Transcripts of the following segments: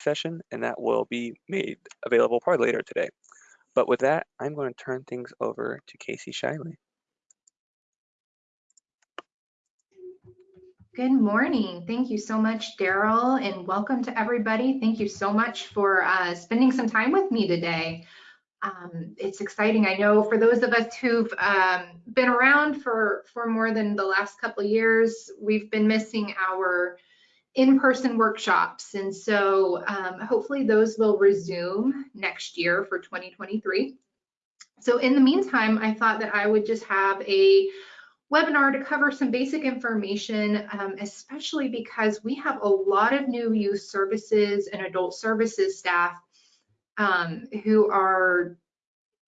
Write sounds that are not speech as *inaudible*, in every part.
session, and that will be made available probably later today. But with that, I'm going to turn things over to Casey Shiley. Good morning. Thank you so much, Daryl, and welcome to everybody. Thank you so much for uh, spending some time with me today. Um, it's exciting. I know for those of us who've um, been around for, for more than the last couple years, we've been missing our in-person workshops. And so um, hopefully those will resume next year for 2023. So in the meantime, I thought that I would just have a webinar to cover some basic information, um, especially because we have a lot of new youth services and adult services staff um, who are,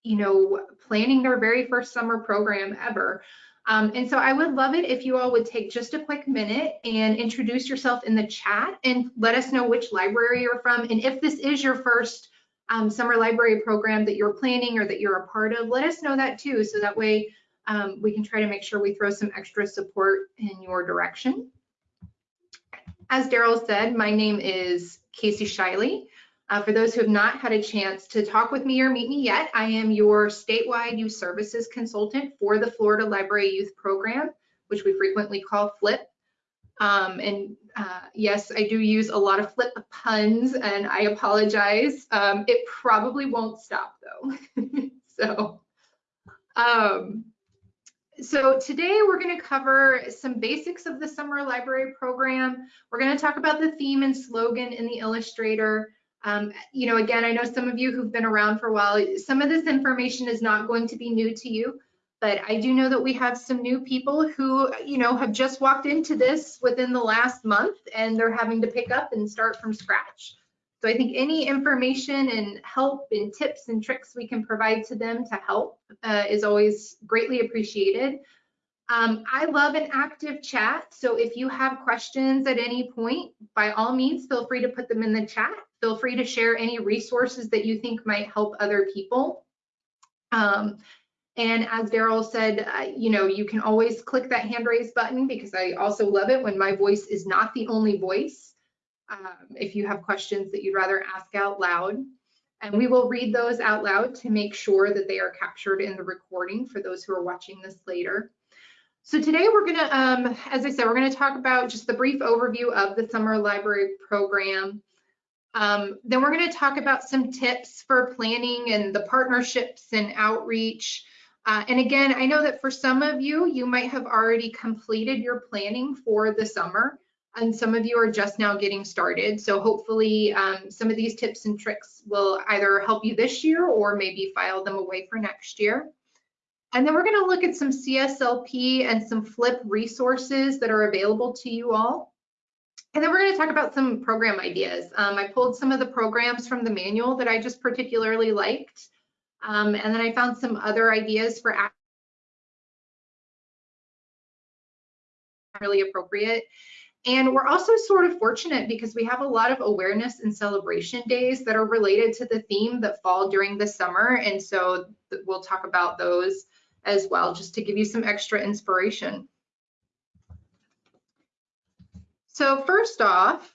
you know, planning their very first summer program ever. Um, and so I would love it if you all would take just a quick minute and introduce yourself in the chat and let us know which library you're from. And if this is your first um, summer library program that you're planning or that you're a part of, let us know that too. So that way um, we can try to make sure we throw some extra support in your direction. As Daryl said, my name is Casey Shiley. Uh, for those who have not had a chance to talk with me or meet me yet, I am your statewide youth services consultant for the Florida Library Youth Program, which we frequently call FLIP. Um, and uh, yes, I do use a lot of flip puns and I apologize. Um, it probably won't stop though. *laughs* so, um, so today we're going to cover some basics of the summer library program. We're going to talk about the theme and slogan in the Illustrator. Um, you know, again, I know some of you who've been around for a while, some of this information is not going to be new to you, but I do know that we have some new people who, you know, have just walked into this within the last month and they're having to pick up and start from scratch. So I think any information and help and tips and tricks we can provide to them to help uh, is always greatly appreciated. Um, I love an active chat, so if you have questions at any point, by all means, feel free to put them in the chat. Feel free to share any resources that you think might help other people. Um, and as Daryl said, uh, you know, you can always click that hand raise button because I also love it when my voice is not the only voice um, if you have questions that you'd rather ask out loud. And we will read those out loud to make sure that they are captured in the recording for those who are watching this later. So today we're gonna, um, as I said, we're gonna talk about just the brief overview of the summer library program. Um, then we're gonna talk about some tips for planning and the partnerships and outreach. Uh, and again, I know that for some of you, you might have already completed your planning for the summer and some of you are just now getting started. So hopefully um, some of these tips and tricks will either help you this year or maybe file them away for next year. And then we're gonna look at some CSLP and some FLIP resources that are available to you all. And then we're gonna talk about some program ideas. Um, I pulled some of the programs from the manual that I just particularly liked. Um, and then I found some other ideas for really appropriate. And we're also sort of fortunate because we have a lot of awareness and celebration days that are related to the theme that fall during the summer. And so we'll talk about those as well, just to give you some extra inspiration. So first off,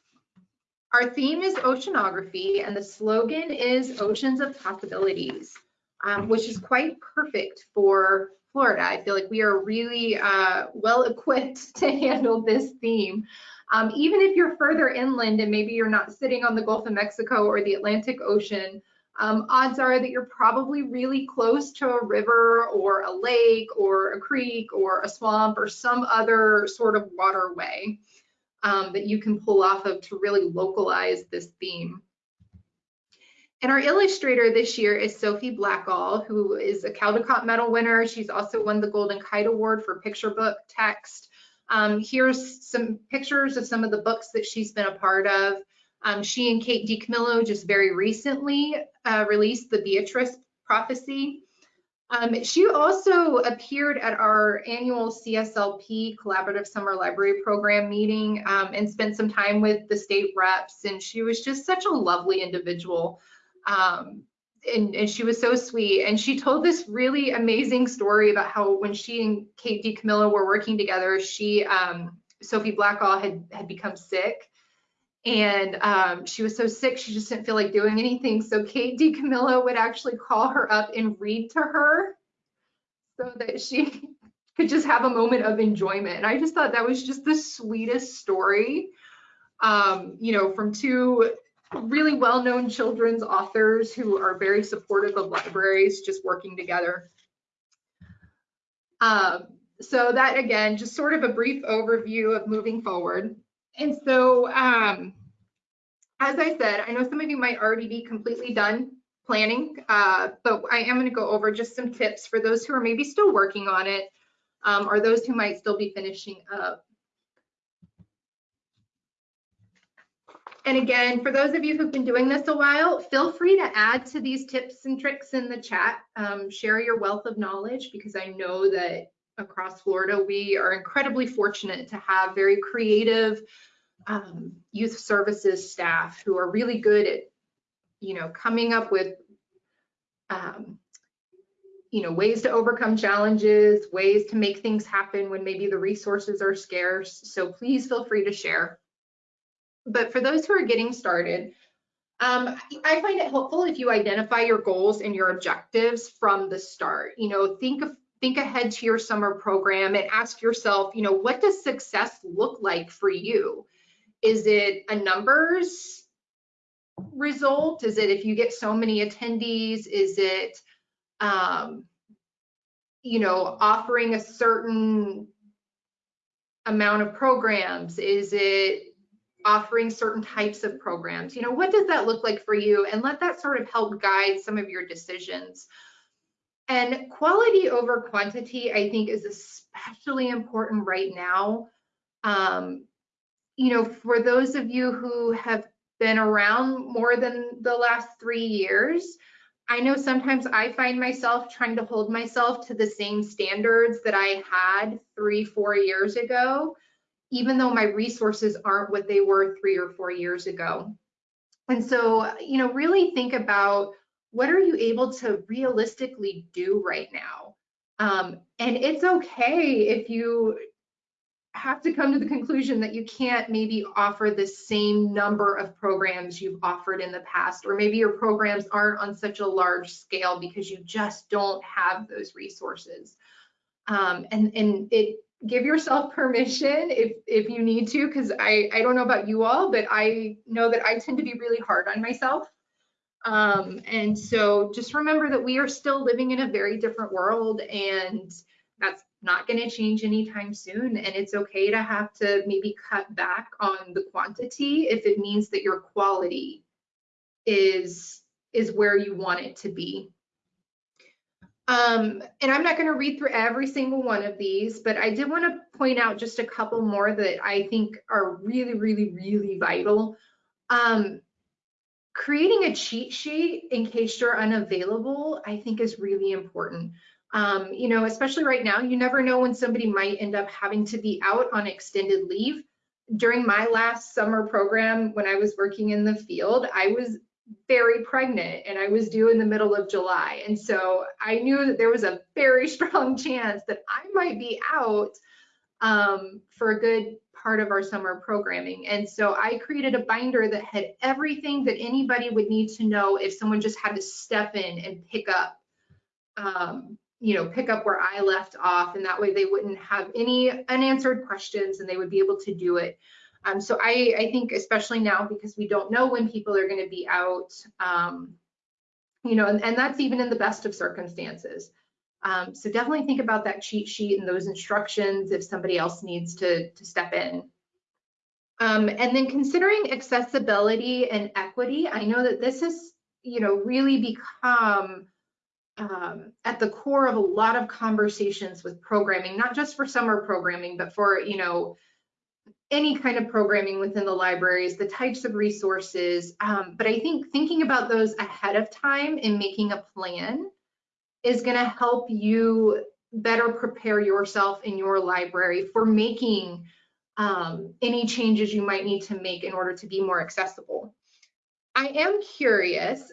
our theme is oceanography and the slogan is oceans of possibilities, um, which is quite perfect for Florida. I feel like we are really uh, well equipped *laughs* to handle this theme. Um, even if you're further inland and maybe you're not sitting on the Gulf of Mexico or the Atlantic Ocean, um, odds are that you're probably really close to a river or a lake or a creek or a swamp or some other sort of waterway um, that you can pull off of to really localize this theme. And our illustrator this year is Sophie Blackall, who is a Caldecott Medal winner. She's also won the Golden Kite Award for picture book text. Um, here's some pictures of some of the books that she's been a part of. Um, she and Kate DiCamillo just very recently uh, released the Beatryce Prophecy. Um, she also appeared at our annual CSLP Collaborative Summer Library Program meeting um, and spent some time with the state reps, and she was just such a lovely individual. Um, and, and, she was so sweet. And she told this really amazing story about how when she and Kate DiCamillo were working together, she, um, Sophie Blackall had, had become sick. And um, she was so sick, she just didn't feel like doing anything. So Kate DiCamillo would actually call her up and read to her so that she *laughs* could just have a moment of enjoyment. And I just thought that was just the sweetest story, um, you know, from two really well-known children's authors who are very supportive of libraries just working together. Um, so that again, just sort of a brief overview of moving forward. And so, um, as I said, I know some of you might already be completely done planning, uh, but I am going to go over just some tips for those who are maybe still working on it um, or those who might still be finishing up. And again, for those of you who've been doing this a while, feel free to add to these tips and tricks in the chat. Um, share your wealth of knowledge because I know that across Florida, we are incredibly fortunate to have very creative um, youth services staff who are really good at, you know, coming up with, um, you know, ways to overcome challenges, ways to make things happen when maybe the resources are scarce. So please feel free to share. But for those who are getting started, um, I find it helpful if you identify your goals and your objectives from the start. You know, think of think ahead to your summer program and ask yourself, you know, what does success look like for you? Is it a numbers result? Is it if you get so many attendees? Is it, um, you know, offering a certain amount of programs? Is it offering certain types of programs? You know, what does that look like for you? And let that sort of help guide some of your decisions. And quality over quantity, I think, is especially important right now. Um, you know, for those of you who have been around more than the last three years, I know sometimes I find myself trying to hold myself to the same standards that I had three, four years ago, even though my resources aren't what they were three or four years ago. And so, you know, really think about what are you able to realistically do right now? Um, and it's okay if you have to come to the conclusion that you can't maybe offer the same number of programs you've offered in the past, or maybe your programs aren't on such a large scale because you just don't have those resources. Um, and, and it give yourself *laughs* permission if, if you need to, because I, I don't know about you all, but I know that I tend to be really hard on myself. Um, and so just remember that we are still living in a very different world and not going to change anytime soon. And it's okay to have to maybe cut back on the quantity if it means that your quality is, is where you want it to be. Um, and I'm not going to read through every single one of these, but I did want to point out just a couple more that I think are really, really, really vital. Um, creating a cheat sheet in case you're unavailable, I think is really important. Um, you know, especially right now, you never know when somebody might end up having to be out on extended leave. During my last summer program, when I was working in the field, I was very pregnant and I was due in the middle of July. And so I knew that there was a very *laughs* strong chance that I might be out um, for a good part of our summer programming. And so I created a binder that had everything that anybody would need to know if someone just had to step in and pick up, um, you know, pick up where I left off. And that way they wouldn't have any unanswered questions and they would be able to do it. Um, so I, I think especially now because we don't know when people are going to be out, um, you know, and, and that's even in the best of circumstances. Um, so definitely think about that cheat sheet and those instructions if somebody else needs to, to step in. Um, and then considering accessibility and equity, I know that this has, you know, really become um, at the core of a lot of conversations with programming, not just for summer programming, but for, you know, any kind of programming within the libraries, the types of resources. Um, but I think thinking about those ahead of time and making a plan is going to help you better prepare yourself in your library for making um, any changes you might need to make in order to be more accessible. I am curious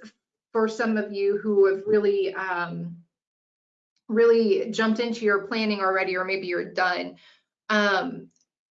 for some of you who have really, um, really jumped into your planning already, or maybe you're done. Um,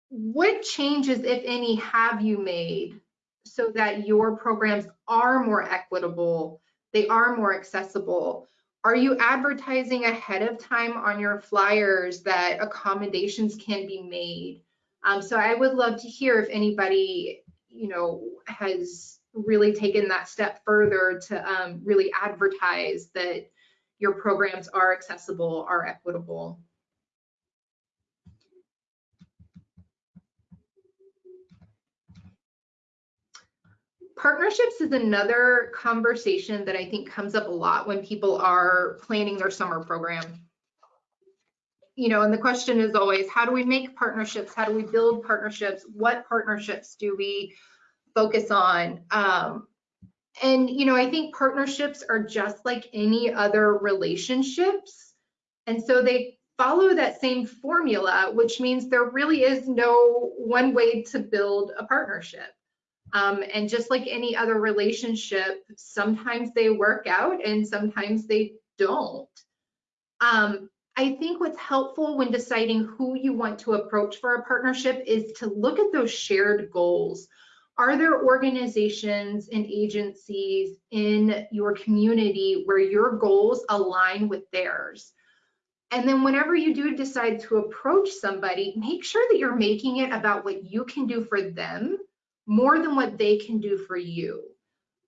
what changes, if any, have you made so that your programs are more equitable, they are more accessible? Are you advertising ahead of time on your flyers that accommodations can be made? Um, so I would love to hear if anybody, you know, has really taken that step further to um, really advertise that your programs are accessible, are equitable. Partnerships is another conversation that I think comes up a lot when people are planning their summer program. You know, and the question is always, how do we make partnerships? How do we build partnerships? What partnerships do we focus on? Um, and, you know, I think partnerships are just like any other relationships. And so they follow that same formula, which means there really is no one way to build a partnership. Um, and just like any other relationship, sometimes they work out and sometimes they don't. Um, I think what's helpful when deciding who you want to approach for a partnership is to look at those shared goals. Are there organizations and agencies in your community where your goals align with theirs? And then whenever you do decide to approach somebody, make sure that you're making it about what you can do for them more than what they can do for you.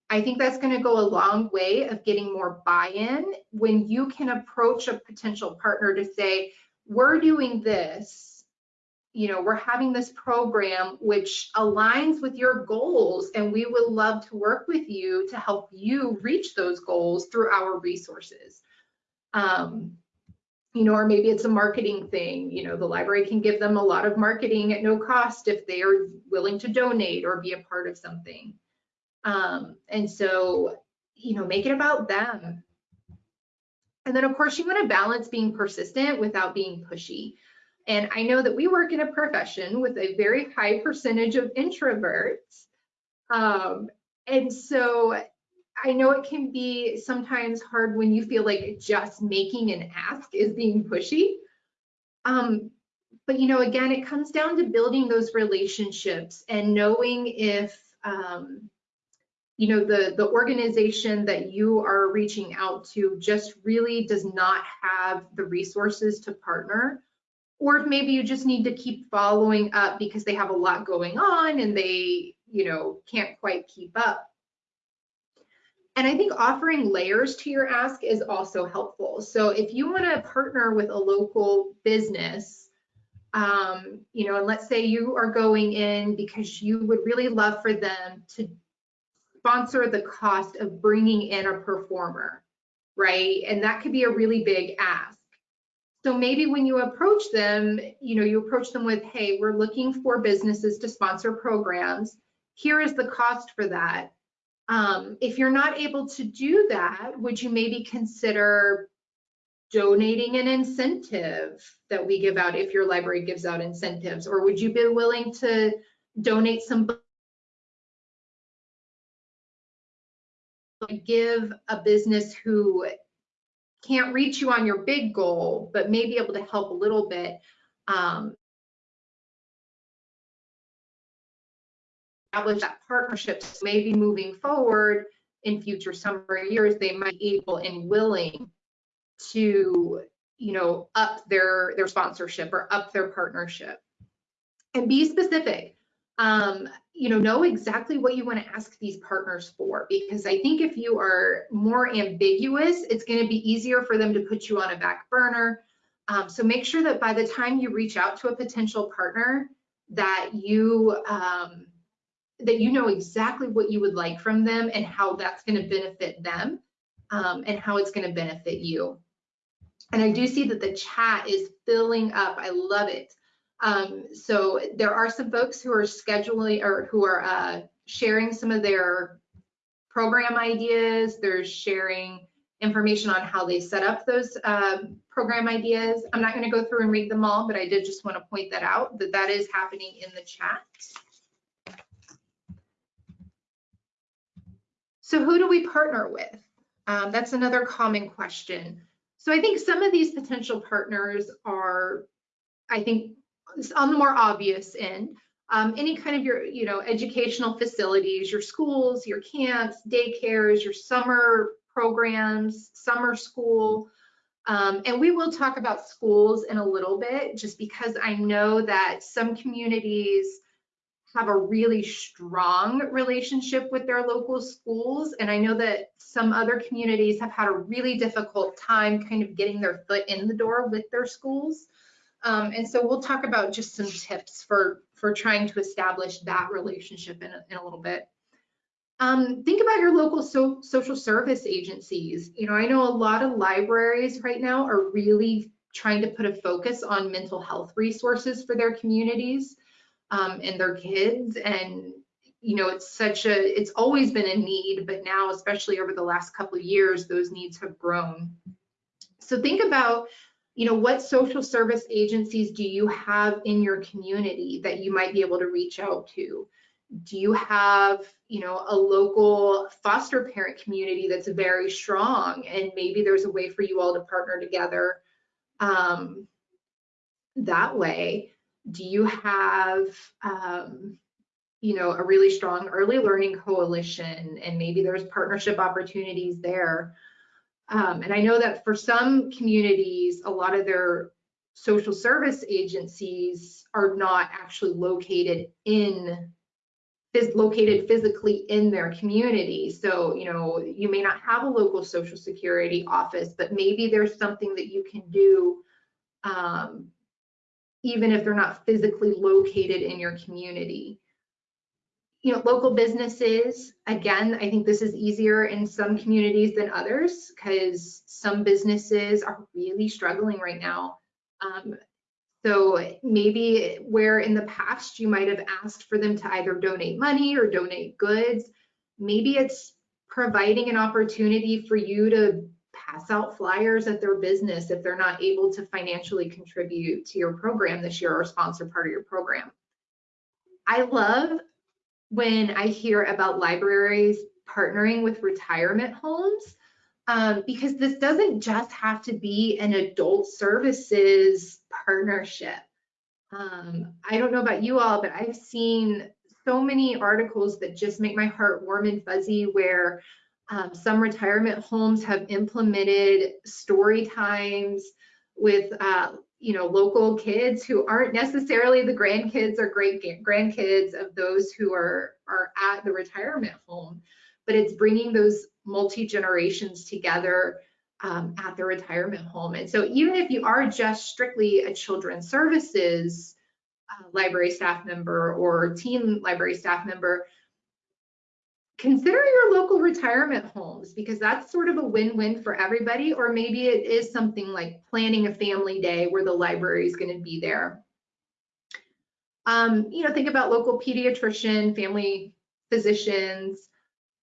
I think that's going to go a long way of getting more buy-in when you can approach a potential partner to say, we're doing this, you know, we're having this program which aligns with your goals and we would love to work with you to help you reach those goals through our resources. Um, you know, or maybe it's a marketing thing. You know, the library can give them a lot of marketing at no cost if they are willing to donate or be a part of something. Um, and so, you know, make it about them. And then, of course, you want to balance being persistent without being pushy. And I know that we work in a profession with a very high percentage of introverts. Um, and so I know it can be sometimes hard when you feel like just making an ask is being pushy. Um, but you know, again, it comes down to building those relationships and knowing if um, you know the the organization that you are reaching out to just really does not have the resources to partner or if maybe you just need to keep following up because they have a lot going on and they you know can't quite keep up and I think offering layers to your ask is also helpful. So if you want to partner with a local business, um, you know, and let's say you are going in because you would really love for them to sponsor the cost of bringing in a performer, right? And that could be a really big ask. So maybe when you approach them, you know, you approach them with, hey, we're looking for businesses to sponsor programs. Here is the cost for that. Um, if you're not able to do that, would you maybe consider donating an incentive that we give out if your library gives out incentives? Or would you be willing to donate some give a business who can't reach you on your big goal, but may be able to help a little bit um, establish that partnership. So maybe moving forward in future summer years, they might be able and willing to, you know, up their their sponsorship or up their partnership. And be specific. Um, you know, know exactly what you want to ask these partners for, because I think if you are more ambiguous, it's going to be easier for them to put you on a back burner. Um, so make sure that by the time you reach out to a potential partner, that you um, that you know exactly what you would like from them and how that's going to benefit them um, and how it's going to benefit you. And I do see that the chat is filling up. I love it. Um, so there are some folks who are scheduling or who are uh, sharing some of their program ideas. They're sharing information on how they set up those uh, program ideas. I'm not going to go through and read them all, but I did just want to point that out that that is happening in the chat. So who do we partner with? Um, that's another common question. So I think some of these potential partners are, I think, on the more obvious end. um, any kind of your, you know, educational facilities, your schools, your camps, daycares, your summer programs, summer school. Um, and we will talk about schools in a little bit, just because I know that some communities have a really strong relationship with their local schools. And I know that some other communities have had a really difficult time kind of getting their foot in the door with their schools. Um, and so we'll talk about just some tips for, for trying to establish that relationship in a, in a little bit. Um, think about your local so, social service agencies. You know, I know a lot of libraries right now are really trying to put a focus on mental health resources for their communities um, and their kids. And, you know, it's such a, it's always been a need, but now, especially over the last couple of years, those needs have grown. So think about, you know, what social service agencies do you have in your community that you might be able to reach out to? Do you have, you know, a local foster parent community that's very strong and maybe there's a way for you all to partner together um, that way? do you have um, you know a really strong early learning coalition and maybe there's partnership opportunities there um, and i know that for some communities a lot of their social service agencies are not actually located in is located physically in their community so you know you may not have a local social security office but maybe there's something that you can do um, even if they're not physically located in your community. You know, local businesses, again, I think this is easier in some communities than others because some businesses are really struggling right now. Um, so maybe where in the past you might have asked for them to either donate money or donate goods, maybe it's providing an opportunity for you to pass out flyers at their business if they're not able to financially contribute to your program this year or sponsor part of your program. I love when I hear about libraries partnering with retirement homes um, because this doesn't just have to be an adult services partnership. Um, I don't know about you all, but I've seen so many articles that just make my heart warm and fuzzy where um, some retirement homes have implemented story times with uh, you know local kids who aren't necessarily the grandkids or great grandkids of those who are are at the retirement home but it's bringing those multi generations together um, at the retirement home. And so even if you are just strictly a children's services uh, library staff member or teen library staff member consider your local retirement homes because that's sort of a win-win for everybody or maybe it is something like planning a family day where the library is going to be there. Um, you know think about local pediatrician family physicians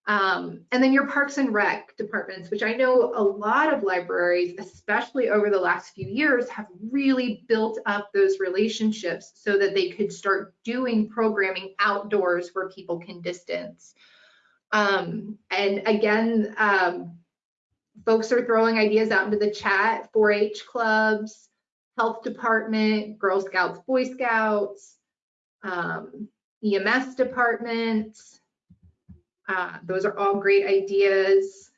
um, and then your parks and rec departments which i know a lot of libraries especially over the last few years have really built up those relationships so that they could start doing programming outdoors where people can distance um, and again, um, folks are throwing ideas out into the chat, 4-H clubs, health department, Girl Scouts, Boy Scouts, um, EMS departments. Uh, those are all great ideas.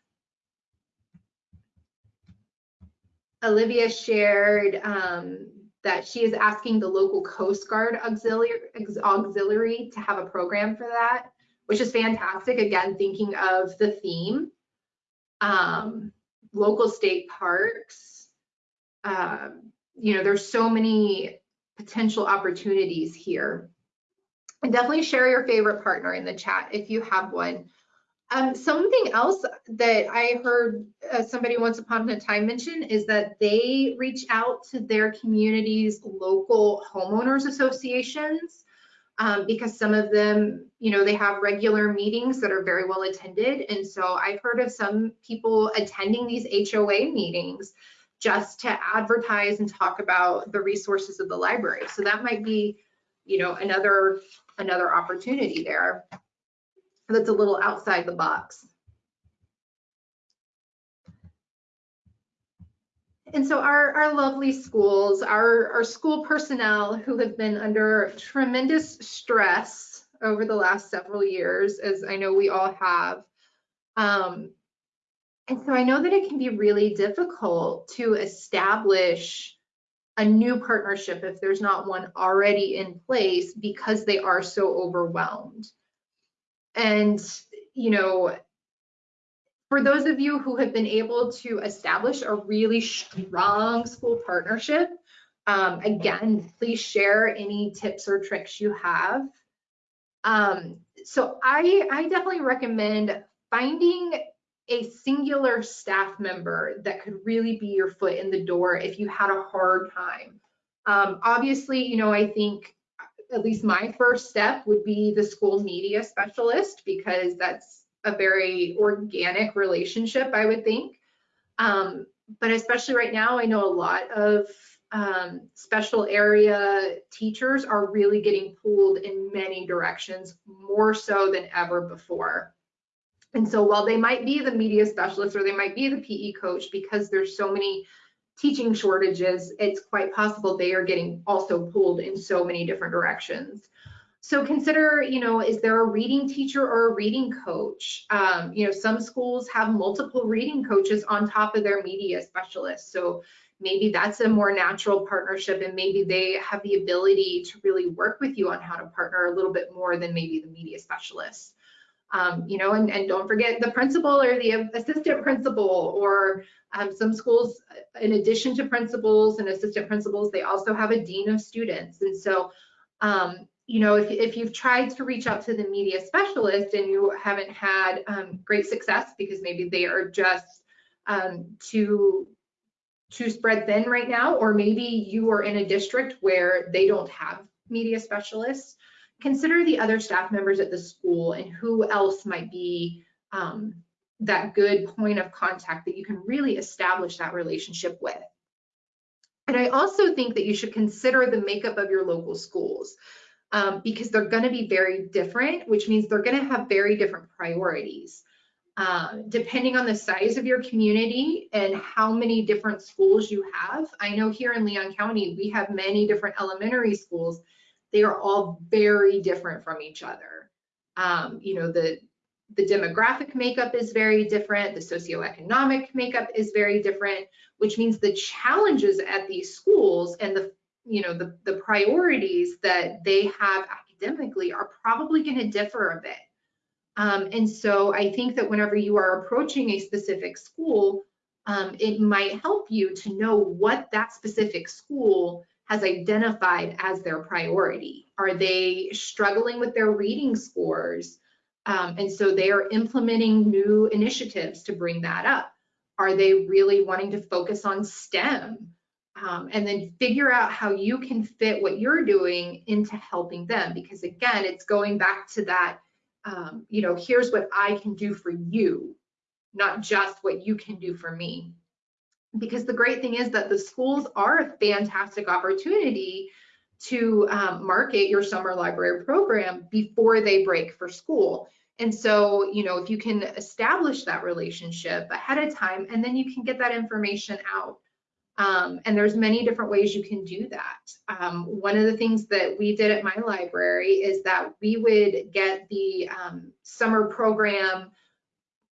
Olivia shared um, that she is asking the local Coast Guard auxiliary, auxiliary to have a program for that which is fantastic. Again, thinking of the theme, um, local state parks. Um, you know, there's so many potential opportunities here. And definitely share your favorite partner in the chat if you have one. Um, something else that I heard uh, somebody once upon a time mention is that they reach out to their community's local homeowners associations um, because some of them, you know, they have regular meetings that are very well attended. And so I've heard of some people attending these HOA meetings just to advertise and talk about the resources of the library. So that might be, you know, another another opportunity there that's a little outside the box. And so our, our lovely schools, our, our school personnel who have been under tremendous stress over the last several years, as I know we all have. Um, and so I know that it can be really difficult to establish a new partnership if there's not one already in place because they are so overwhelmed. And, you know, for those of you who have been able to establish a really strong school partnership, um, again, please share any tips or tricks you have. Um, so I, I definitely recommend finding a singular staff member that could really be your foot in the door if you had a hard time. Um, obviously, you know, I think at least my first step would be the school media specialist because that's a very organic relationship, I would think. Um, but especially right now, I know a lot of um, special area teachers are really getting pulled in many directions, more so than ever before. And so while they might be the media specialist or they might be the PE coach, because there's so many teaching shortages, it's quite possible they are getting also pulled in so many different directions. So consider, you know, is there a reading teacher or a reading coach? Um, you know, some schools have multiple reading coaches on top of their media specialists. So maybe that's a more natural partnership and maybe they have the ability to really work with you on how to partner a little bit more than maybe the media specialists. Um, you know, and, and don't forget the principal or the assistant principal or um, some schools, in addition to principals and assistant principals, they also have a dean of students. And so um, you know, if, if you've tried to reach out to the media specialist and you haven't had um, great success because maybe they are just um, too too spread thin right now, or maybe you are in a district where they don't have media specialists, consider the other staff members at the school and who else might be um, that good point of contact that you can really establish that relationship with. And I also think that you should consider the makeup of your local schools um, because they're going to be very different, which means they're going to have very different priorities. Uh, depending on the size of your community and how many different schools you have. I know here in Leon County, we have many different elementary schools. They are all very different from each other. Um, you know, the, the demographic makeup is very different. The socioeconomic makeup is very different, which means the challenges at these schools and the you know, the, the priorities that they have academically are probably going to differ a bit. Um, and so I think that whenever you are approaching a specific school, um, it might help you to know what that specific school has identified as their priority. Are they struggling with their reading scores? Um, and so they are implementing new initiatives to bring that up. Are they really wanting to focus on STEM? Um, and then figure out how you can fit what you're doing into helping them. Because again, it's going back to that, um, you know, here's what I can do for you, not just what you can do for me. Because the great thing is that the schools are a fantastic opportunity to um, market your summer library program before they break for school. And so, you know, if you can establish that relationship ahead of time, and then you can get that information out um, and there's many different ways you can do that. Um, one of the things that we did at my library is that we would get the um, summer program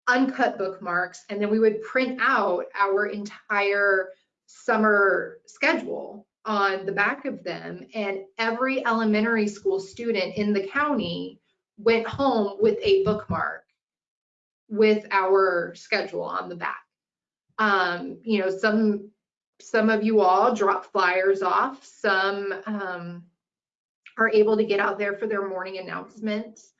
uncut bookmarks, and then we would print out our entire summer schedule on the back of them. And every elementary school student in the county went home with a bookmark with our schedule on the back. Um, you know, some some of you all drop flyers off. Some um, are able to get out there for their morning announcements.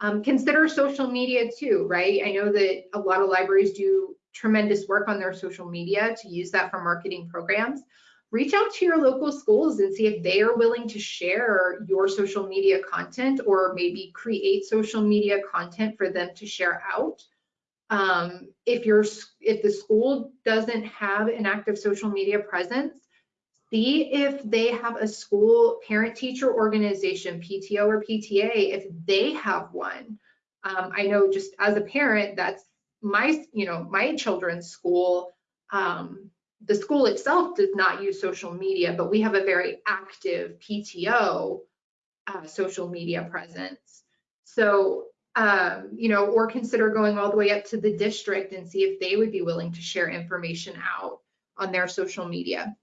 Um, consider social media too, right? I know that a lot of libraries do tremendous work on their social media to use that for marketing programs. Reach out to your local schools and see if they are willing to share your social media content or maybe create social media content for them to share out. Um, if you're if the school doesn't have an active social media presence, see if they have a school parent teacher organization, PTO or PTA, if they have one. Um, I know just as a parent, that's my you know my children's school. Um, the school itself does not use social media, but we have a very active PTO uh, social media presence. So, um, you know, or consider going all the way up to the district and see if they would be willing to share information out on their social media.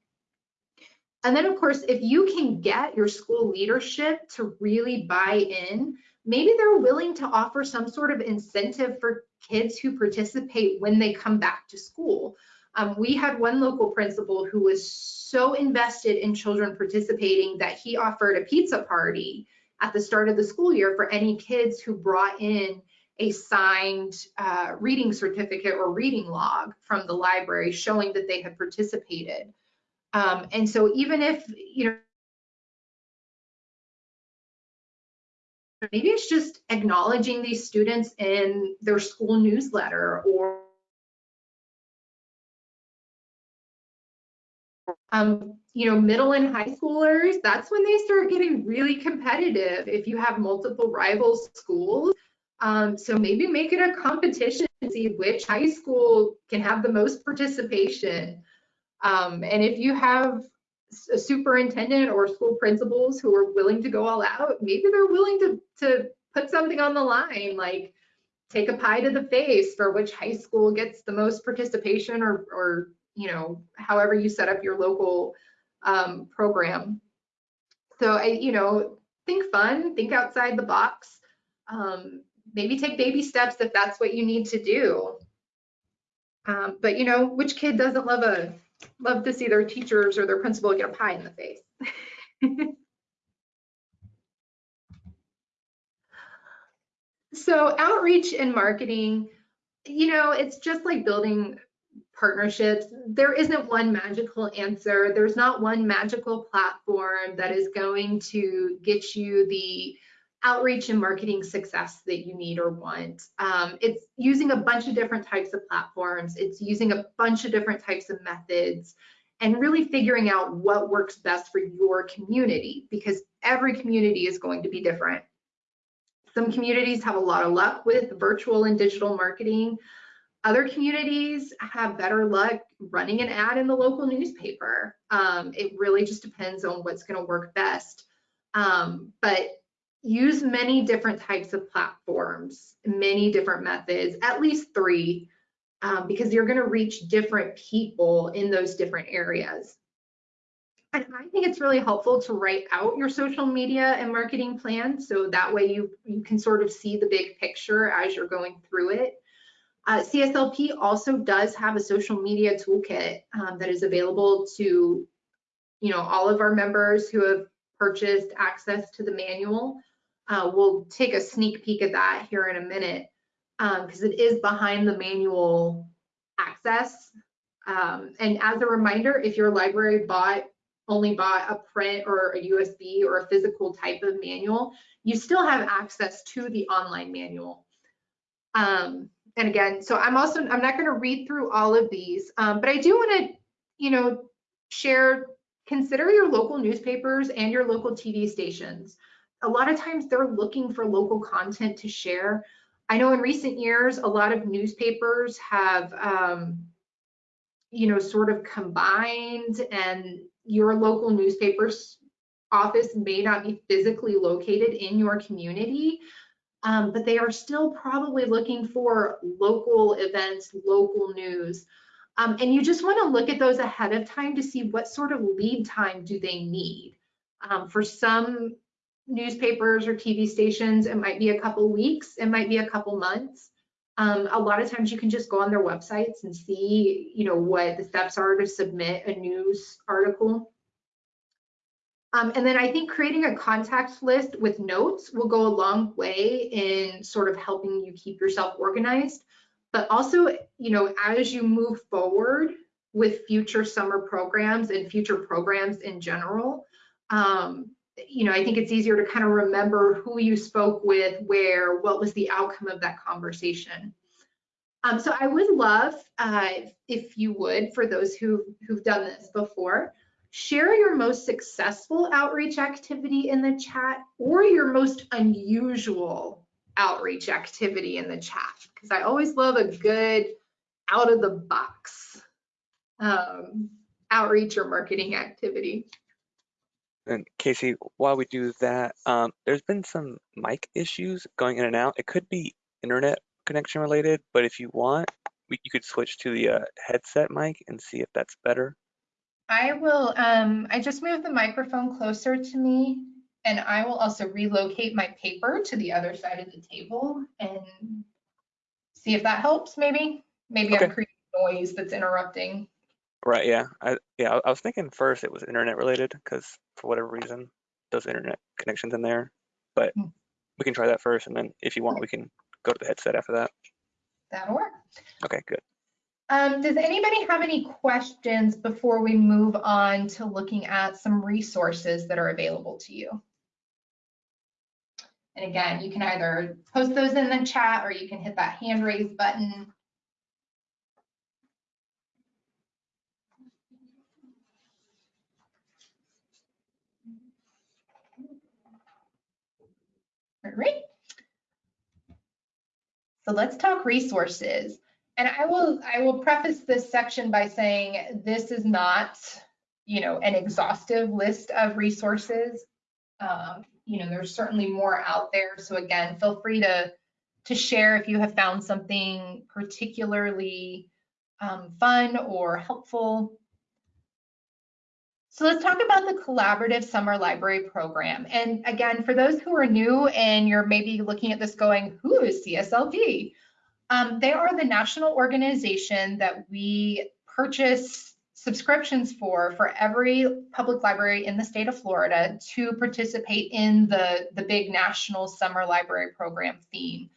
And then, of course, if you can get your school leadership to really buy in, maybe they're willing to offer some sort of incentive for kids who participate when they come back to school. Um, we had one local principal who was so invested in children participating that he offered a pizza party at the start of the school year for any kids who brought in a signed uh, reading certificate or reading log from the library showing that they had participated. Um, and so even if, you know, maybe it's just acknowledging these students in their school newsletter or um, you know, middle and high schoolers, that's when they start getting really competitive if you have multiple rival schools. Um, so maybe make it a competition to see which high school can have the most participation. Um, and if you have a superintendent or school principals who are willing to go all out, maybe they're willing to, to put something on the line, like take a pie to the face for which high school gets the most participation or, or you know, however you set up your local um, program. So I, you know, think fun, think outside the box. Um, maybe take baby steps if that's what you need to do. Um, but you know, which kid doesn't love a love to see their teachers or their principal get a pie in the face? *laughs* so outreach and marketing, you know, it's just like building partnerships. There isn't one magical answer. There's not one magical platform that is going to get you the outreach and marketing success that you need or want. Um, it's using a bunch of different types of platforms. It's using a bunch of different types of methods and really figuring out what works best for your community because every community is going to be different. Some communities have a lot of luck with virtual and digital marketing. Other communities have better luck running an ad in the local newspaper. Um, it really just depends on what's going to work best. Um, but use many different types of platforms, many different methods, at least three, um, because you're going to reach different people in those different areas. And I think it's really helpful to write out your social media and marketing plan so that way you, you can sort of see the big picture as you're going through it. Uh, CSLP also does have a social media toolkit um, that is available to, you know, all of our members who have purchased access to the manual. Uh, we'll take a sneak peek at that here in a minute because um, it is behind the manual access. Um, and as a reminder, if your library bought only bought a print or a USB or a physical type of manual, you still have access to the online manual. Um, and again, so I'm also, I'm not gonna read through all of these, um, but I do wanna, you know, share, consider your local newspapers and your local TV stations. A lot of times they're looking for local content to share. I know in recent years, a lot of newspapers have, um, you know, sort of combined and your local newspaper's office may not be physically located in your community, um, but they are still probably looking for local events, local news. Um, and you just want to look at those ahead of time to see what sort of lead time do they need. Um, for some newspapers or TV stations, it might be a couple weeks, it might be a couple months. Um, a lot of times you can just go on their websites and see, you know, what the steps are to submit a news article. Um, and then I think creating a contact list with notes will go a long way in sort of helping you keep yourself organized. But also, you know, as you move forward with future summer programs and future programs in general, um, you know, I think it's easier to kind of remember who you spoke with, where, what was the outcome of that conversation. Um, so I would love, uh, if you would, for those who, who've done this before, Share your most successful outreach activity in the chat or your most unusual outreach activity in the chat because I always love a good out of the box um, outreach or marketing activity. And Casey, while we do that, um, there's been some mic issues going in and out. It could be internet connection related, but if you want, we, you could switch to the uh, headset mic and see if that's better. I will, um, I just moved the microphone closer to me and I will also relocate my paper to the other side of the table and see if that helps maybe. Maybe I'm creating noise that's interrupting. Right, yeah. I yeah, I, I was thinking first it was internet related because for whatever reason, those internet connections in there. But Hmm. we can try that first, and then if you want, we can go to the headset after that. That'll work. Okay, good. Um, does anybody have any questions before we move on to looking at some resources that are available to you? And again, you can either post those in the chat or you can hit that hand raise button. All right. So let's talk resources. And I will I will preface this section by saying this is not, you know, an exhaustive list of resources. Um, you know, there's certainly more out there. So again, feel free to to share if you have found something particularly um, fun or helpful. So let's talk about the Collaborative Summer Library Program. And again, for those who are new and you're maybe looking at this going, who is CSLP? Um, they are the national organization that we purchase subscriptions for for every public library in the state of Florida to participate in the, the big national summer library program theme.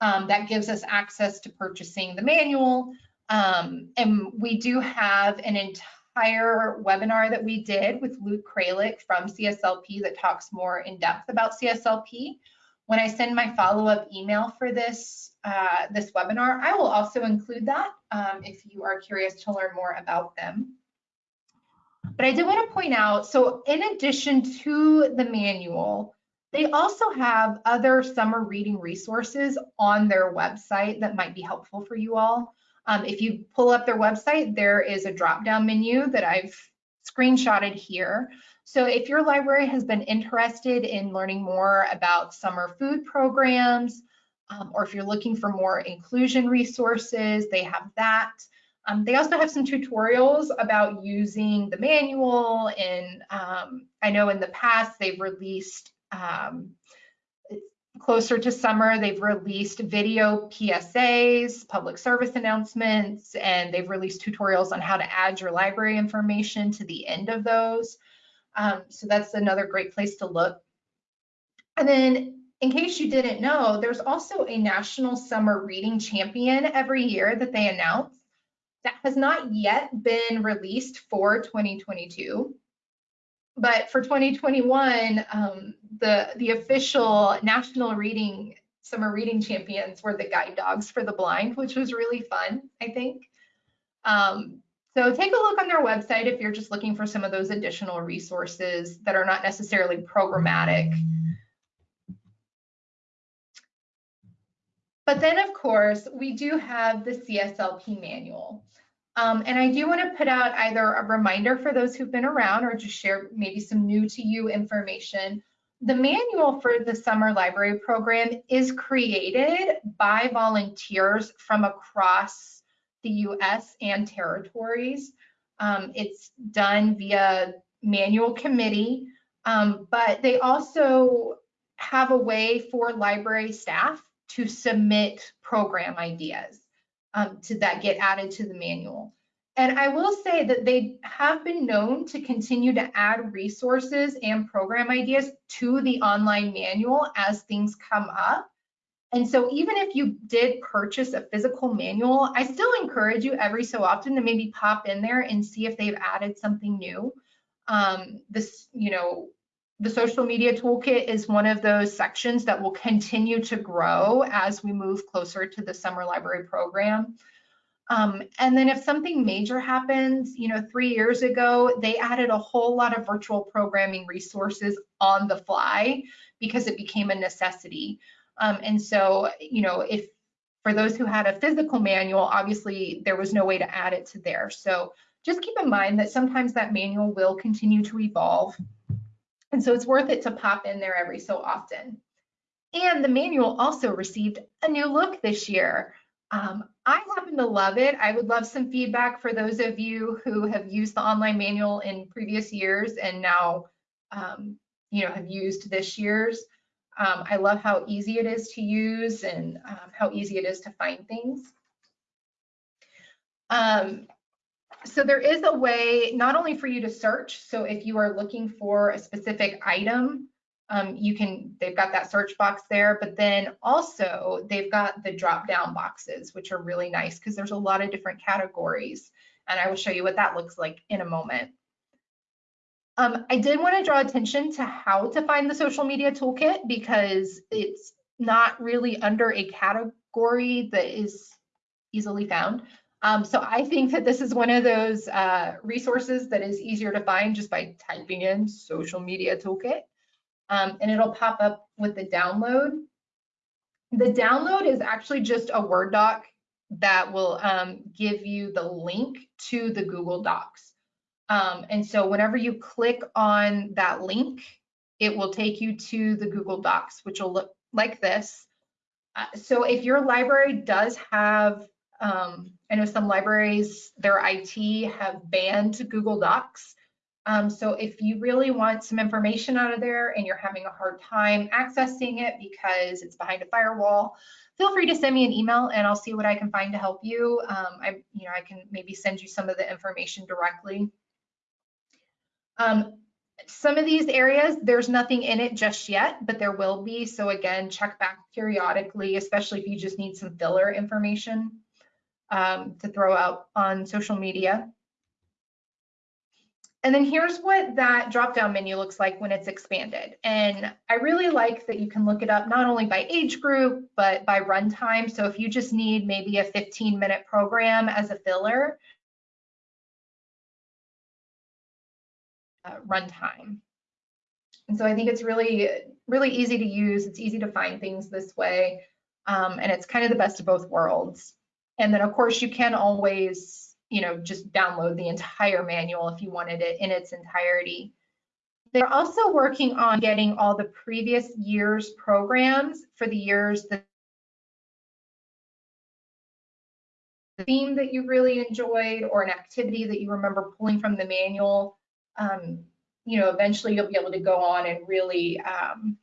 Um, that gives us access to purchasing the manual. Um, and we do have an entire webinar that we did with Luke Kralik from CSLP that talks more in depth about CSLP. When I send my follow-up email for this, uh, this webinar, I will also include that um, if you are curious to learn more about them. But I did want to point out, so in addition to the manual, they also have other summer reading resources on their website that might be helpful for you all. Um, if you pull up their website, there is a drop-down menu that I've screenshotted here. So if your library has been interested in learning more about summer food programs, um, or if you're looking for more inclusion resources, they have that. Um, they also have some tutorials about using the manual and um, I know in the past they've released um, closer to summer, they've released video PSAs, public service announcements, and they've released tutorials on how to add your library information to the end of those. Um, so that's another great place to look. And then in case you didn't know, there's also a National Summer Reading Champion every year that they announce that has not yet been released for 2022. But for 2021, um, the, the official National Reading Summer Reading Champions were the guide dogs for the blind, which was really fun, I think. Um, so take a look on their website if you're just looking for some of those additional resources that are not necessarily programmatic. But then, of course, we do have the CSLP manual. Um, and I do want to put out either a reminder for those who've been around or just share maybe some new to you information. The manual for the summer library program is created by volunteers from across the US and territories. Um, it's done via manual committee, um, but they also have a way for library staff to submit program ideas um, to that get added to the manual. And I will say that they have been known to continue to add resources and program ideas to the online manual as things come up. And so even if you did purchase a physical manual, I still encourage you every so often to maybe pop in there and see if they've added something new. Um, this, you know, the social media toolkit is one of those sections that will continue to grow as we move closer to the summer library program. Um, and then if something major happens, you know, three years ago, they added a whole lot of virtual programming resources on the fly because it became a necessity. Um, and so, you know, if for those who had a physical manual, obviously there was no way to add it to there. So just keep in mind that sometimes that manual will continue to evolve. And so it's worth it to pop in there every so often. And the manual also received a new look this year. Um, I happen to love it. I would love some feedback for those of you who have used the online manual in previous years and now, um, you know, have used this year's. Um, I love how easy it is to use and um, how easy it is to find things. So there is a way not only for you to search, so if you are looking for a specific item, um, you can, they've got that search box there, but then also they've got the drop down boxes, which are really nice because there's a lot of different categories. And I will show you what that looks like in a moment. Um, I did want to draw attention to how to find the social media toolkit because it's not really under a category that is easily found. Um, so I think that this is one of those uh, resources that is easier to find just by typing in social media toolkit um, and it'll pop up with the download. The download is actually just a Word doc that will um, give you the link to the Google Docs. Um, and so whenever you click on that link, it will take you to the Google Docs, which will look like this. Uh, so if your library does have, um, I know some libraries, their IT have banned Google Docs. Um, so if you really want some information out of there and you're having a hard time accessing it because it's behind a firewall, feel free to send me an email and I'll see what I can find to help you. Um, I, you know, I can maybe send you some of the information directly. Um, some of these areas, there's nothing in it just yet, but there will be. So again, check back periodically, especially if you just need some filler information um, to throw out on social media. And then here's what that drop-down menu looks like when it's expanded. And I really like that you can look it up not only by age group, but by runtime. So if you just need maybe a 15 minute program as a filler, uh, runtime. And so I think it's really, really easy to use. It's easy to find things this way. Um, and it's kind of the best of both worlds. And then of course you can always you know, just download the entire manual if you wanted it in its entirety. They're also working on getting all the previous year's programs for the years that theme that you really enjoyed or an activity that you remember pulling from the manual. Um, you know, eventually you'll be able to go on and really, um,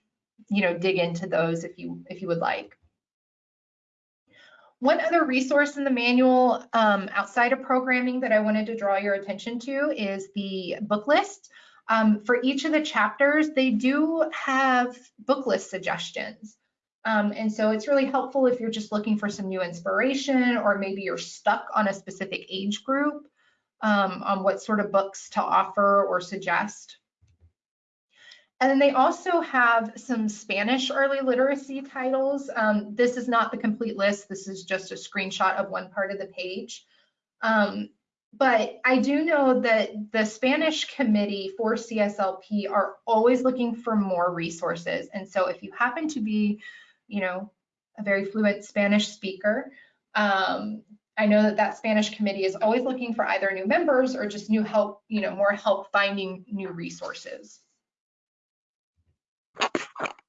you know, dig into those if you if you would like. One other resource in the manual um, outside of programming that I wanted to draw your attention to is the book list. Um, for each of the chapters, they do have book list suggestions. Um, and so it's really helpful if you're just looking for some new inspiration or maybe you're stuck on a specific age group um, on what sort of books to offer or suggest. And then they also have some Spanish early literacy titles. Um, this is not the complete list. This is just a screenshot of one part of the page. Um, but I do know that the Spanish committee for CSLP are always looking for more resources. And so if you happen to be, you know, a very fluent Spanish speaker, um, I know that that Spanish committee is always looking for either new members or just new help, you know, more help finding new resources.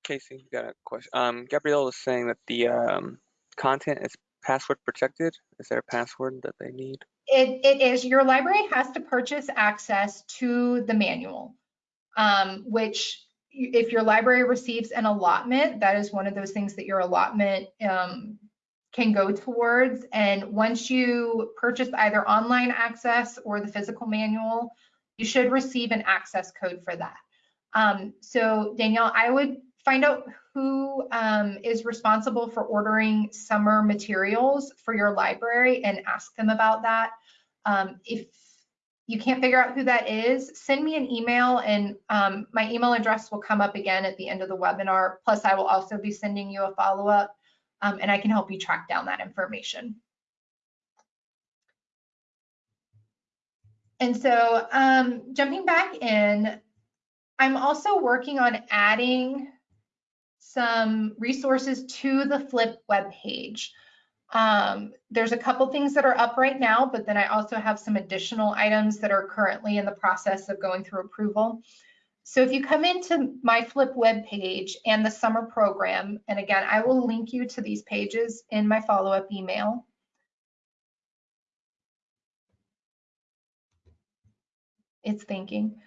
Casey, you got a question. Um, Gabrielle was saying that the um, content is password protected. Is there a password that they need? It, it is. Your library has to purchase access to the manual, um, which if your library receives an allotment, that is one of those things that your allotment um, can go towards. And once you purchase either online access or the physical manual, you should receive an access code for that. Um, so Danielle, I would find out who um, is responsible for ordering summer materials for your library and ask them about that. Um, if you can't figure out who that is, send me an email and um, my email address will come up again at the end of the webinar. Plus, I will also be sending you a follow-up um, and I can help you track down that information. And so um, jumping back in, I'm also working on adding some resources to the Flip web page. Um, there's a couple things that are up right now, but then I also have some additional items that are currently in the process of going through approval. So if you come into my Flip web page and the summer program, and again, I will link you to these pages in my follow-up email. It's thinking.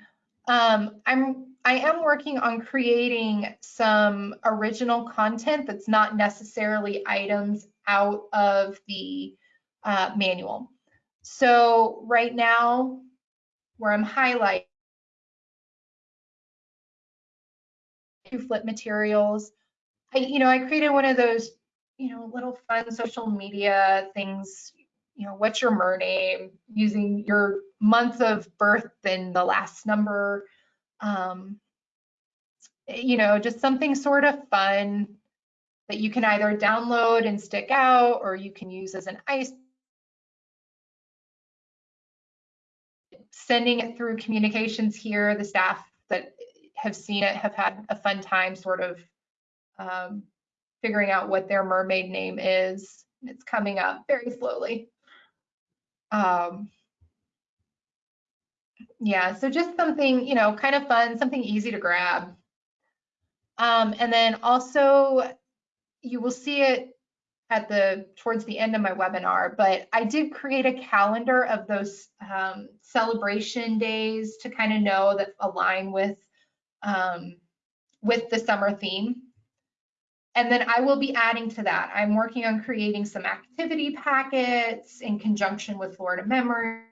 Um, I'm I am working on creating some original content that's not necessarily items out of the uh, manual. So right now, where I'm highlighting flip materials, I, you know, I created one of those, you know, little fun social media things, you know, what's your mer name, using your month of birth and the last number, um, you know, just something sort of fun that you can either download and stick out or you can use as an ice. Sending it through communications here, the staff that have seen it have had a fun time sort of um, figuring out what their mermaid name is. It's coming up very slowly. Um, yeah, so just something, you know, kind of fun, something easy to grab. Um, and then also you will see it at the towards the end of my webinar, but I did create a calendar of those um, celebration days to kind of know that align with um, with the summer theme. And then I will be adding to that. I'm working on creating some activity packets in conjunction with Florida Memory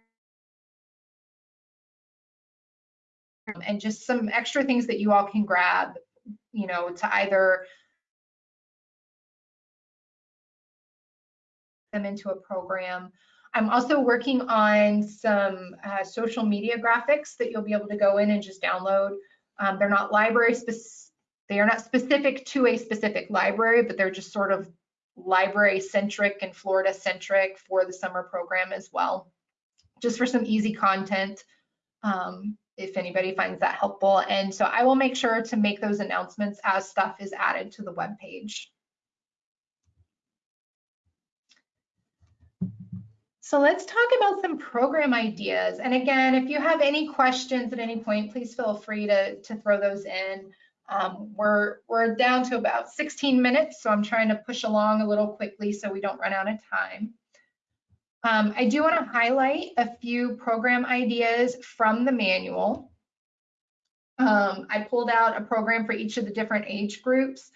and just some extra things that you all can grab, you know, to either them into a program. I'm also working on some uh, social media graphics that you'll be able to go in and just download. Um, they're not library specific, they are not specific to a specific library, but they're just sort of library centric and Florida centric for the summer program as well. Just for some easy content, um, if anybody finds that helpful. And so I will make sure to make those announcements as stuff is added to the web page. So let's talk about some program ideas. And again, if you have any questions at any point, please feel free to, to throw those in. Um, we're, we're down to about 16 minutes, so I'm trying to push along a little quickly so we don't run out of time. Um, I do want to highlight a few program ideas from the manual. Um, I pulled out a program for each of the different age groups.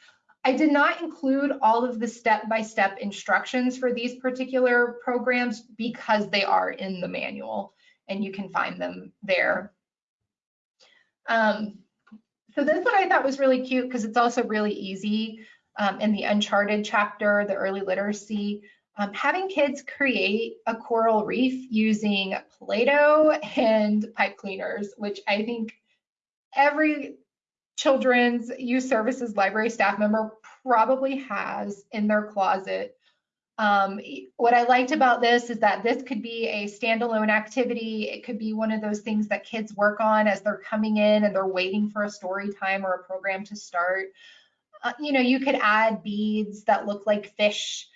I did not include all of the step-by-step -step instructions for these particular programs because they are in the manual and you can find them there. Um, so this one I thought was really cute because it's also really easy um, in the Uncharted chapter, the early literacy. Um, having kids create a coral reef using Play-Doh and pipe cleaners, which I think every children's youth services library staff member probably has in their closet. Um, what I liked about this is that this could be a standalone activity. It could be one of those things that kids work on as they're coming in and they're waiting for a story time or a program to start. Uh, you know, you could add beads that look like fish.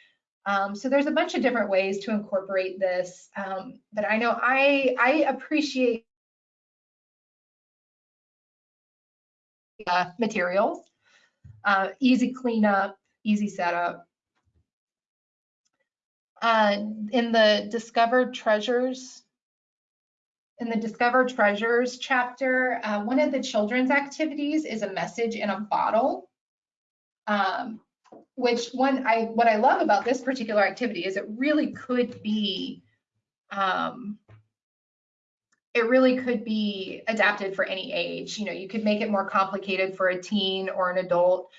Um, so there's a bunch of different ways to incorporate this. Um, but I know I, I appreciate uh, materials. Uh, easy cleanup, easy setup. Uh, in the Discovered Treasures, in the Discover Treasures chapter, uh, one of the children's activities is a message in a bottle. Um, which one I what I love about this particular activity is it really could be um, it really could be adapted for any age. You know, you could make it more complicated for a teen or an adult.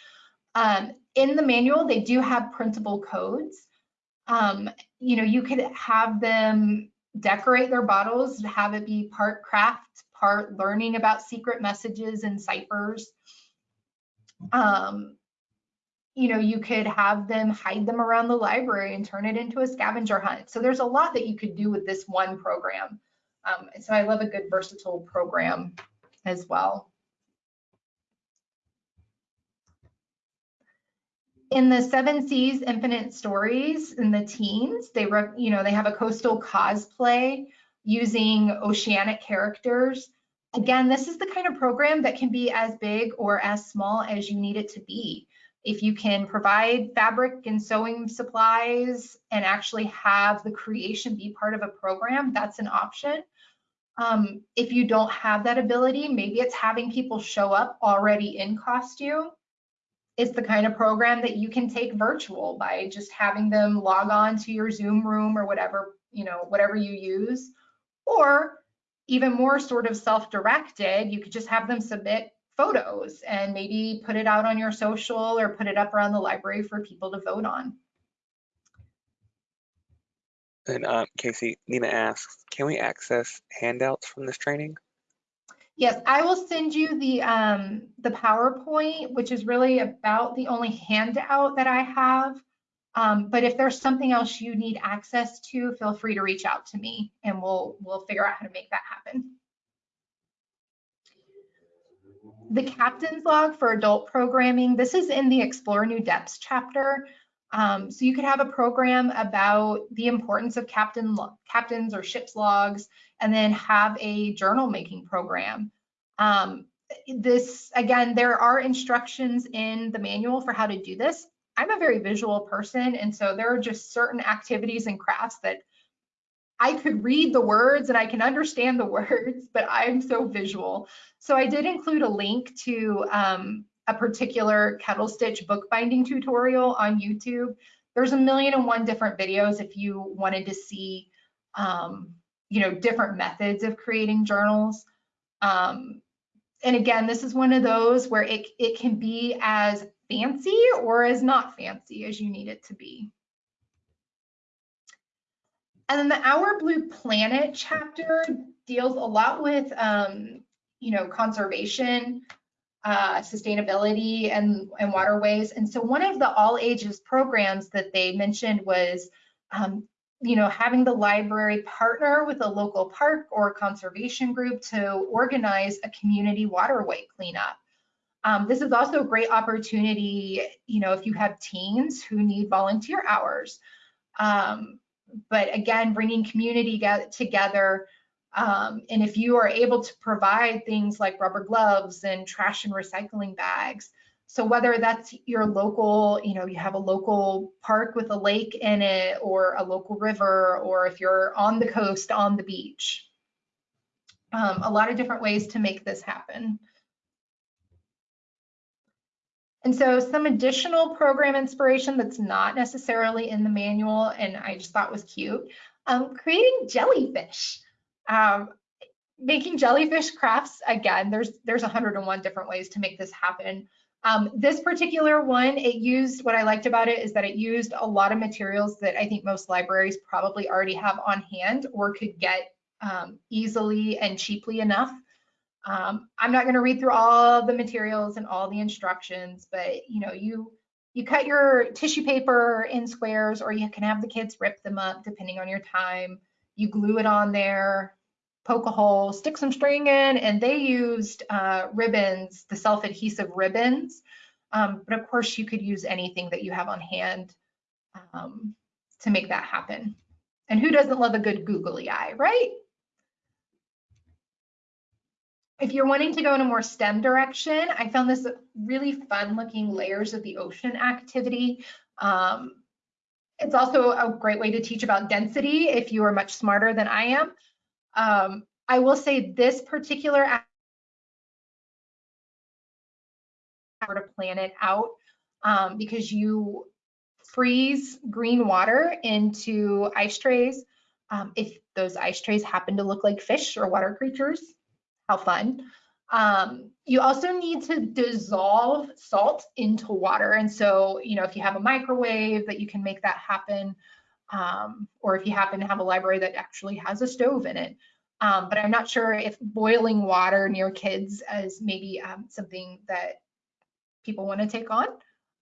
Um, in the manual, they do have printable codes. Um, you know, you could have them decorate their bottles, have it be part craft, part learning about secret messages and ciphers. Um, you know, you could have them hide them around the library and turn it into a scavenger hunt. So there's a lot that you could do with this one program. Um, so I love a good versatile program as well. in the Seven Seas Infinite Stories in the teens, they you know they have a coastal cosplay using oceanic characters. Again, this is the kind of program that can be as big or as small as you need it to be. If you can provide fabric and sewing supplies and actually have the creation be part of a program, that's an option. Um, if you don't have that ability, maybe it's having people show up already in costume it's the kind of program that you can take virtual by just having them log on to your Zoom room or whatever, you know, whatever you use. Or even more sort of self-directed, you could just have them submit photos and maybe put it out on your social or put it up around the library for people to vote on. And um, Casey, Nina asks, can we access handouts from this training? Yes, I will send you the um, the PowerPoint, which is really about the only handout that I have. Um, but if there's something else you need access to, feel free to reach out to me and we'll we'll figure out how to make that happen. The captain's log for adult programming, this is in the Explore New Depths chapter. Um, so you could have a program about the importance of captain captains or ship's logs, and then have a journal making program. Um, this again, there are instructions in the manual for how to do this. I'm a very visual person, and so there are just certain activities and crafts that I could read the words and I can understand the words, but I'm so visual. So I did include a link to um, a particular kettle stitch bookbinding tutorial on YouTube. There's a million and one different videos if you wanted to see, um, you know, different methods of creating journals. Um, and again, this is one of those where it, it can be as fancy or as not fancy as you need it to be. And then the Our Blue Planet chapter deals a lot with, um, you know, conservation, uh, sustainability and, and waterways. And so one of the all ages programs that they mentioned was, um, you know, having the library partner with a local park or conservation group to organize a community waterway cleanup. Um, this is also a great opportunity, you know, if you have teens who need volunteer hours. Um, but again, bringing community together um, and if you are able to provide things like rubber gloves and trash and recycling bags, so whether that's your local, you know, you have a local park with a lake in it or a local river, or if you're on the coast, on the beach, um, a lot of different ways to make this happen. And so some additional program inspiration that's not necessarily in the manual and I just thought was cute, um, creating jellyfish. Um, making jellyfish crafts, again, there's there's 101 different ways to make this happen. Um, this particular one, it used, what I liked about it is that it used a lot of materials that I think most libraries probably already have on hand or could get um, easily and cheaply enough. Um, I'm not gonna read through all the materials and all the instructions, but you know, you you cut your tissue paper in squares or you can have the kids rip them up depending on your time. You glue it on there, poke a hole, stick some string in, and they used uh, ribbons, the self-adhesive ribbons. Um, but of course, you could use anything that you have on hand um, to make that happen. And who doesn't love a good googly eye, right? If you're wanting to go in a more STEM direction, I found this really fun looking layers of the ocean activity. Um, it's also a great way to teach about density if you are much smarter than I am. Um, I will say this particular to plan it out um, because you freeze green water into ice trays. Um, if those ice trays happen to look like fish or water creatures, how fun. Um, you also need to dissolve salt into water. And so, you know, if you have a microwave that you can make that happen, um, or if you happen to have a library that actually has a stove in it. Um, but I'm not sure if boiling water near kids is maybe um, something that people want to take on.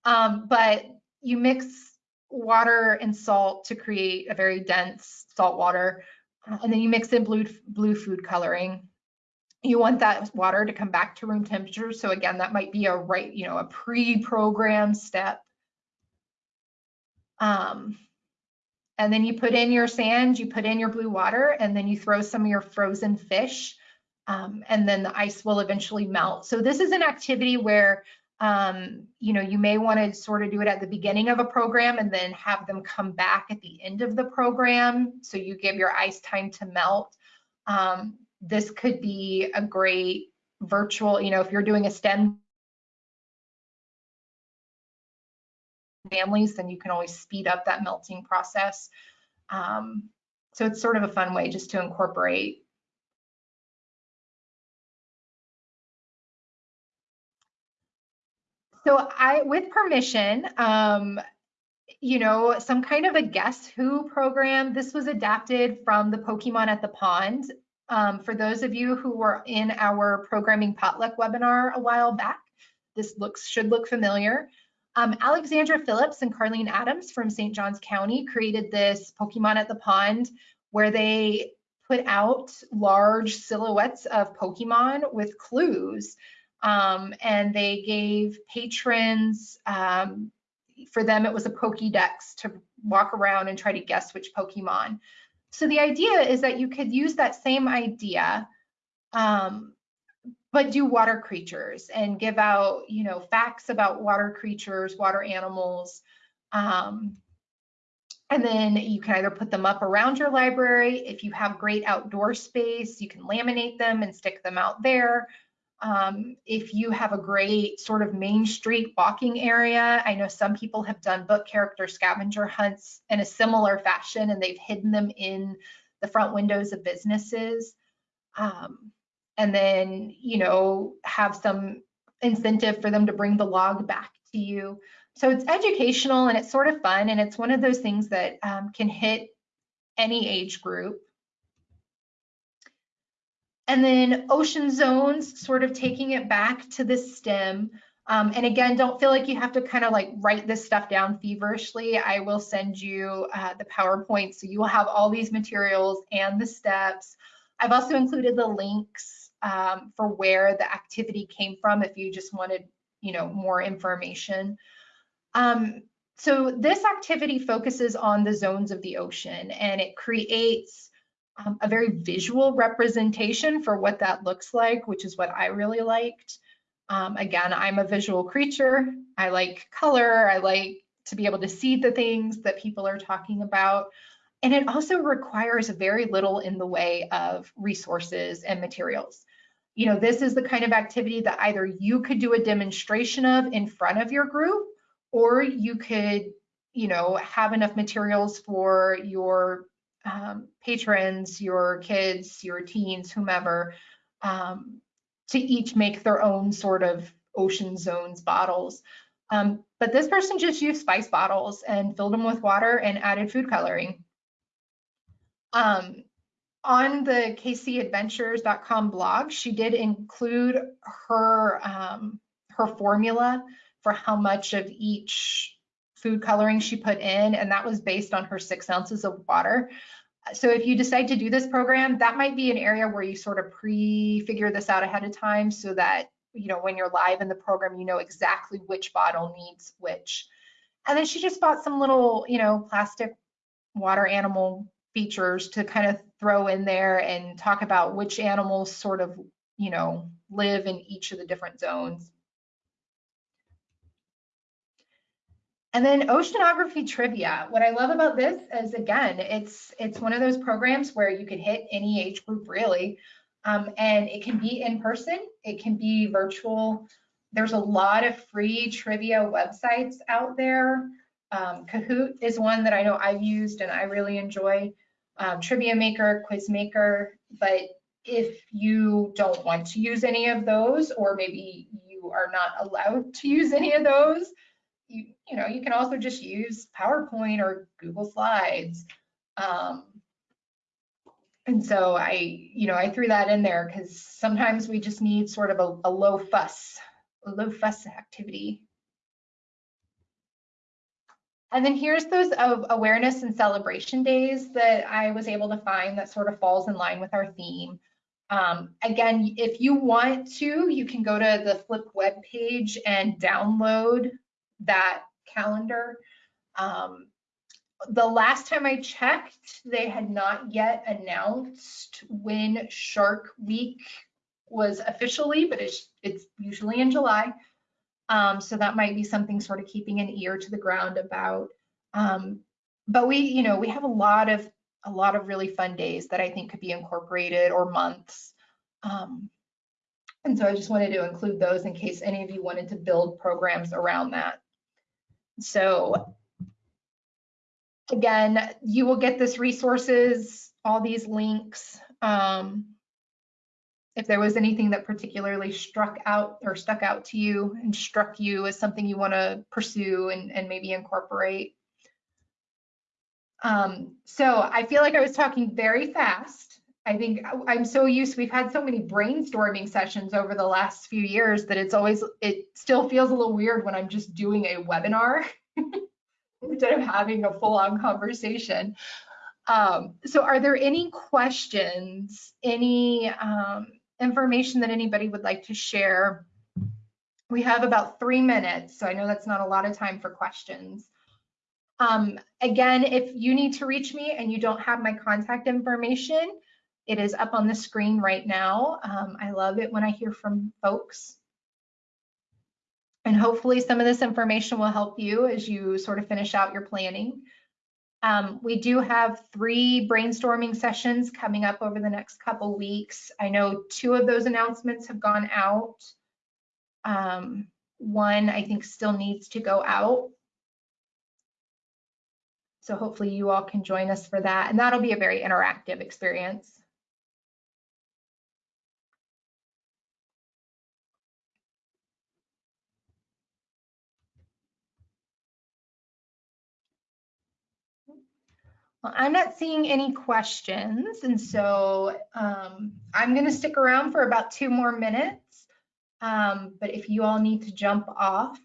Um, but you mix water and salt to create a very dense salt water, uh, and then you mix in blue, blue food coloring. You want that water to come back to room temperature. So again, that might be a right, you know, a pre-programmed step Um, and then you put in your sand, you put in your blue water, and then you throw some of your frozen fish, um, and then the ice will eventually melt. So this is an activity where um, you know, you may want to sort of do it at the beginning of a program and then have them come back at the end of the program. So you give your ice time to melt. Um, this could be a great virtual, you know, if you're doing a STEM families, then you can always speed up that melting process. Um, so it's sort of a fun way just to incorporate So I, with permission, um, you know, some kind of a guess who program. This was adapted from the Pokemon at the Pond. Um, for those of you who were in our programming potluck webinar a while back, this looks should look familiar. Um, Alexandra Phillips and Carlene Adams from St. Johns County created this Pokemon at the Pond where they put out large silhouettes of Pokemon with clues um, and they gave patrons, um, for them, it was a Pokédex to walk around and try to guess which Pokemon. So the idea is that you could use that same idea, um, but do water creatures and give out, you know, facts about water creatures, water animals. Um, and then you can either put them up around your library. If you have great outdoor space, you can laminate them and stick them out there. Um, if you have a great sort of main street walking area, I know some people have done book character scavenger hunts in a similar fashion and they've hidden them in the front windows of businesses. Um, and then, you know, have some incentive for them to bring the log back to you. So it's educational and it's sort of fun and it's one of those things that um, can hit any age group. And then ocean zones, sort of taking it back to the stem. Um, and again, don't feel like you have to kind of like write this stuff down feverishly. I will send you uh, the PowerPoint so you will have all these materials and the steps. I've also included the links um, for where the activity came from if you just wanted, you know, more information. Um, so this activity focuses on the zones of the ocean and it creates um, a very visual representation for what that looks like, which is what I really liked. Um, again, I'm a visual creature. I like color. I like to be able to see the things that people are talking about. And it also requires very little in the way of resources and materials. You know, this is the kind of activity that either you could do a demonstration of in front of your group, or you could, you know, have enough materials for your um, patrons, your kids, your teens, whomever, um, to each make their own sort of ocean zones bottles. Um, but this person just used spice bottles and filled them with water and added food coloring. Um, on the kcedventures.com blog, she did include her um, her formula for how much of each food coloring she put in, and that was based on her six ounces of water. So if you decide to do this program, that might be an area where you sort of pre-figure this out ahead of time so that, you know, when you're live in the program, you know exactly which bottle needs which. And then she just bought some little, you know, plastic water animal features to kind of throw in there and talk about which animals sort of, you know, live in each of the different zones. And then oceanography trivia. What I love about this is again, it's it's one of those programs where you can hit any age group really. Um, and it can be in person, it can be virtual. There's a lot of free trivia websites out there. Um, Kahoot is one that I know I've used and I really enjoy. Um, trivia Maker, Quiz Maker, but if you don't want to use any of those, or maybe you are not allowed to use any of those, you, you know, you can also just use PowerPoint or Google Slides. Um, and so I, you know, I threw that in there because sometimes we just need sort of a, a low fuss, a low fuss activity. And then here's those awareness and celebration days that I was able to find that sort of falls in line with our theme. Um, again, if you want to, you can go to the Flip web page and download that calendar. Um, the last time I checked, they had not yet announced when Shark Week was officially, but it's, it's usually in July. Um, so that might be something sort of keeping an ear to the ground about. Um, but we, you know, we have a lot of a lot of really fun days that I think could be incorporated or months. Um, and so I just wanted to include those in case any of you wanted to build programs around that. So again, you will get this resources, all these links. Um, if there was anything that particularly struck out or stuck out to you and struck you as something you want to pursue and, and maybe incorporate. Um, so I feel like I was talking very fast. I think I'm so used, we've had so many brainstorming sessions over the last few years that it's always, it still feels a little weird when I'm just doing a webinar *laughs* instead of having a full on conversation. Um, so are there any questions, any um, information that anybody would like to share? We have about three minutes, so I know that's not a lot of time for questions. Um, again, if you need to reach me and you don't have my contact information, it is up on the screen right now. Um, I love it when I hear from folks. And hopefully some of this information will help you as you sort of finish out your planning. Um, we do have three brainstorming sessions coming up over the next couple weeks. I know two of those announcements have gone out. Um, one I think still needs to go out. So hopefully you all can join us for that. And that'll be a very interactive experience. I'm not seeing any questions, and so um, I'm going to stick around for about two more minutes. Um, but if you all need to jump off,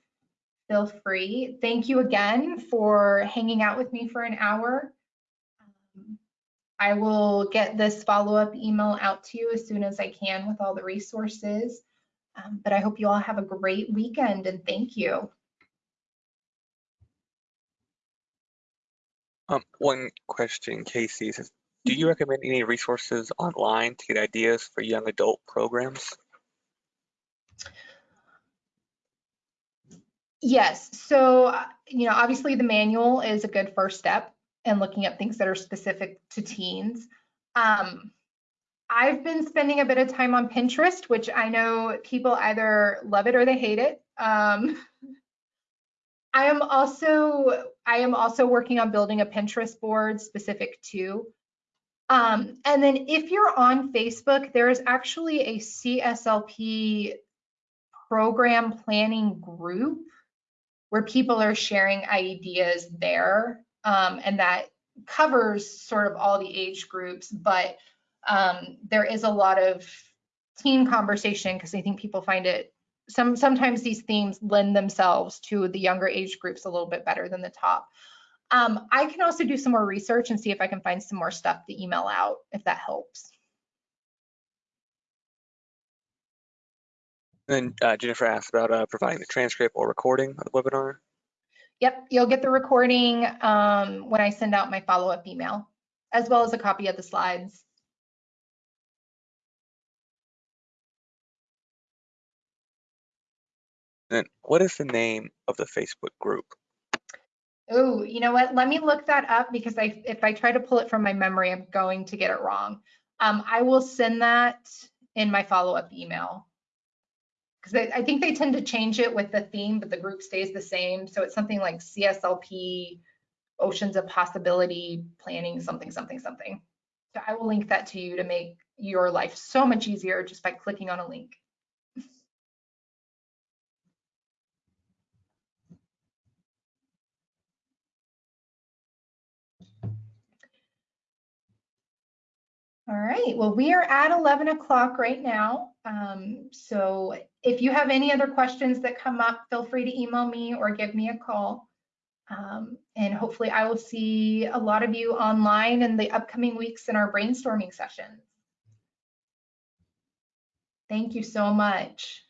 feel free. Thank you again for hanging out with me for an hour. Um, I will get this follow-up email out to you as soon as I can with all the resources. Um, but I hope you all have a great weekend and thank you. Um, one question, Casey says, do you recommend any resources online to get ideas for young adult programs? Yes, so, you know, obviously the manual is a good first step in looking at things that are specific to teens. Um, I've been spending a bit of time on Pinterest, which I know people either love it or they hate it. Um, I am also I am also working on building a Pinterest board specific to. Um, and then if you're on Facebook, there is actually a CSLP program planning group where people are sharing ideas there. Um, and that covers sort of all the age groups, but um, there is a lot of teen conversation because I think people find it some sometimes these themes lend themselves to the younger age groups a little bit better than the top. Um, I can also do some more research and see if I can find some more stuff to email out if that helps. And uh, Jennifer asked about uh, providing the transcript or recording of the webinar. Yep, you'll get the recording um, when I send out my follow-up email, as well as a copy of the slides. And what is the name of the Facebook group? Oh, you know what? Let me look that up because I, if I try to pull it from my memory, I'm going to get it wrong. Um, I will send that in my follow-up email because I, I think they tend to change it with the theme, but the group stays the same. So it's something like CSLP, Oceans of Possibility Planning, something, something, something. So I will link that to you to make your life so much easier just by clicking on a link. All right, well, we are at 11 o'clock right now. Um, so if you have any other questions that come up, feel free to email me or give me a call. Um, and hopefully I will see a lot of you online in the upcoming weeks in our brainstorming sessions. Thank you so much.